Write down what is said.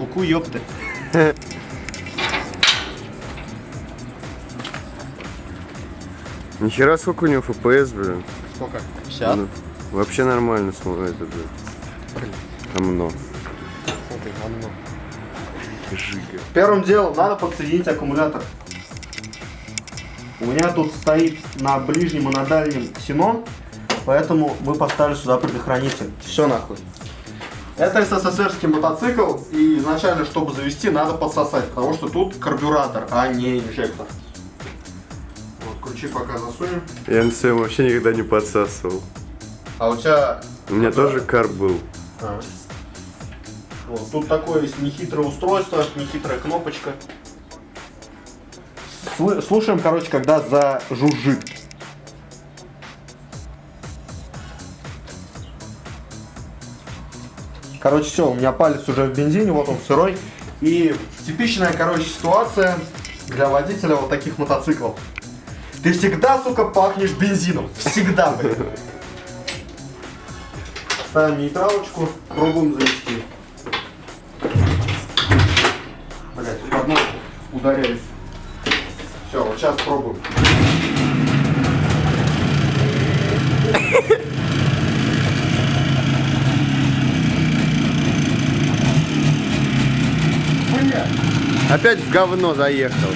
Куку, ёпты. Нихера сколько у него FPS, блин. Сколько? 50? Ну, вообще нормально смотрит, это, блин. Говно. Жига. Первым делом надо подсоединить аккумулятор. У меня тут стоит на ближнем и на дальнем ксенон, поэтому мы поставили сюда предохранитель. Все нахуй. Это СССРский мотоцикл, и изначально, чтобы завести, надо подсосать, потому что тут карбюратор, а не инжектор. Вот, ключи пока засунем. Я на своем вообще никогда не подсасывал. А у тебя... У меня тоже карб был. А. Вот, тут такое есть нехитрое устройство, нехитрая кнопочка. Слушаем, короче, когда зажужжит. Короче, все, у меня палец уже в бензине, вот он сырой. И типичная, короче, ситуация для водителя вот таких мотоциклов. Ты всегда, сука, пахнешь бензином. Всегда, блин. Ставим нейтралочку, пробуем завести. Блять, в одну ударяюсь. Все, вот сейчас пробуем. Опять в говно заехал.